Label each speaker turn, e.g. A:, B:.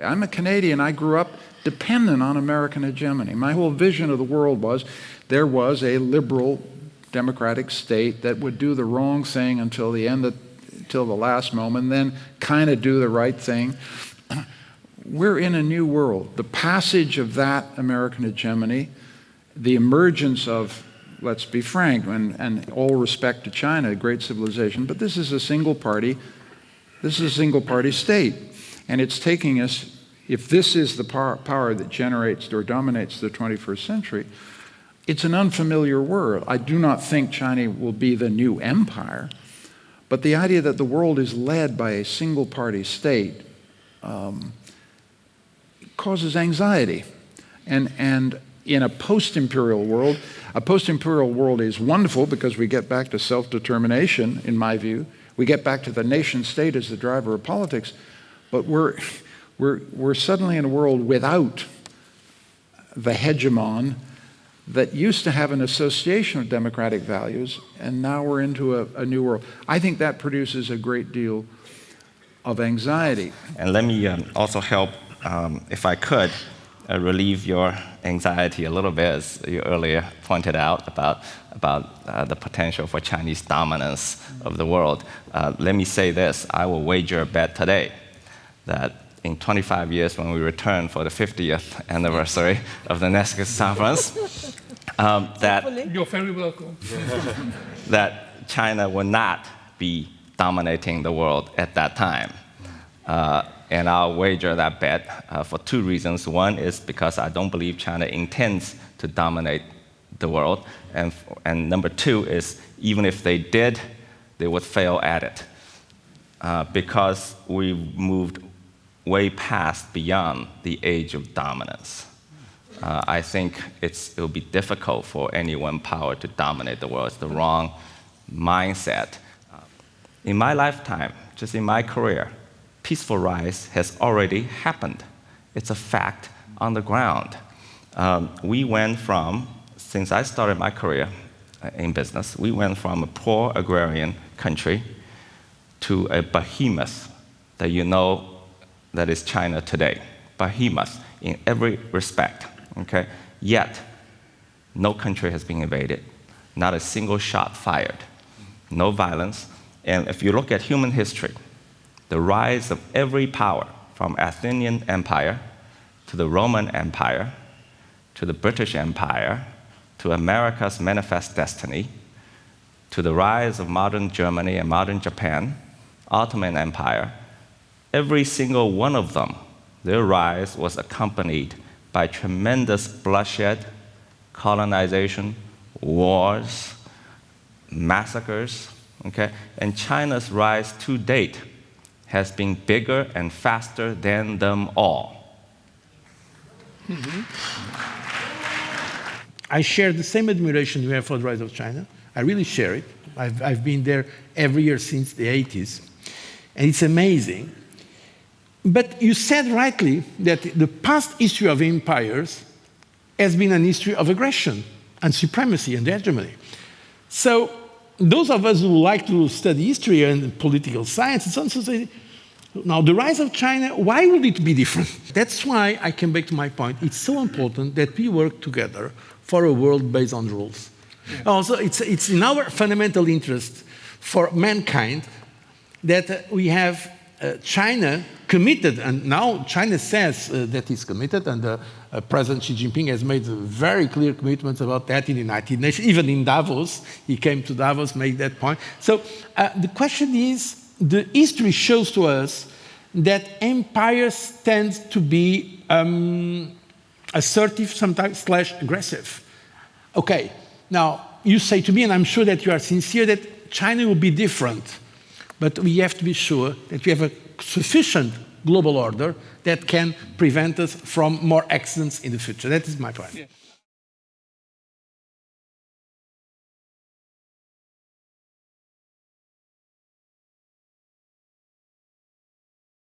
A: I'm a Canadian. I grew up dependent on American hegemony. My whole vision of the world was there was a liberal democratic state that would do the wrong thing until the end of, until the last moment, then kind of do the right thing. We're in a new world. The passage of that American hegemony, the emergence of, let's be frank, and, and all respect to China, a great civilization, but this is a single party, this is a single party state. And it's taking us, if this is the power, power that generates or dominates the 21st century, it's an unfamiliar world. I do not think China will be the new empire, but the idea that the world is led by a single party state um, causes anxiety. And, and in a post imperial world, a post imperial world is wonderful because we get back to self determination, in my view. We get back to the nation state as the driver of politics, but we're, we're, we're suddenly in a world without the hegemon that used to have an association of democratic values, and now we're into a, a new world. I think that produces a great deal of anxiety.
B: And let me um, also help, um, if I could, uh, relieve your anxiety a little bit, as you earlier pointed out about, about uh, the potential for Chinese dominance of the world. Uh, let me say this I will wager a bet today that in 25 years when we return for the 50th anniversary of the Nexus conference, um, that,
C: You're very welcome.
B: that China will not be dominating the world at that time. Uh, and I'll wager that bet uh, for two reasons. One is because I don't believe China intends to dominate the world. And, and number two is even if they did, they would fail at it. Uh, because we've moved way past beyond the age of dominance. Uh, I think it will be difficult for any one power to dominate the world. It's the wrong mindset. Uh, in my lifetime, just in my career, peaceful rise has already happened. It's a fact on the ground. Um, we went from, since I started my career uh, in business, we went from a poor agrarian country to a behemoth that you know that is China today, behemoth in every respect. Okay? Yet, no country has been invaded, not a single shot fired, no violence. And if you look at human history, the rise of every power, from Athenian Empire to the Roman Empire to the British Empire to America's manifest destiny to the rise of modern Germany and modern Japan, Ottoman Empire, every single one of them, their rise was accompanied by tremendous bloodshed, colonization, wars, massacres. Okay? And China's rise to date has been bigger and faster than them all.
D: Mm-hmm. I share the same admiration you have for the rise of China. I really share it. I've, I've been there every year since the 80s. And it's amazing but you said rightly that the past history of empires has been an history of aggression and supremacy and hegemony. So those of us who like to study history and political science and so on, so say, now the rise of China, why would it be different? That's why I came back to my point. It's so important that we work together for a world based on rules. Yeah. Also, it's, it's in our fundamental interest for mankind that we have China committed, and now China says uh, that it's committed, and uh, uh, President Xi Jinping has made very clear commitments about that in the United Nations, even in Davos. He came to Davos, made that point. So uh, the question is, the history shows to us that empires tend to be um, assertive, sometimes slash aggressive. Okay, now you say to me, and I'm sure that you are sincere, that China will be different. But we have to be sure that we have a sufficient global order that can prevent us from more accidents in the future. That is my point. Yeah.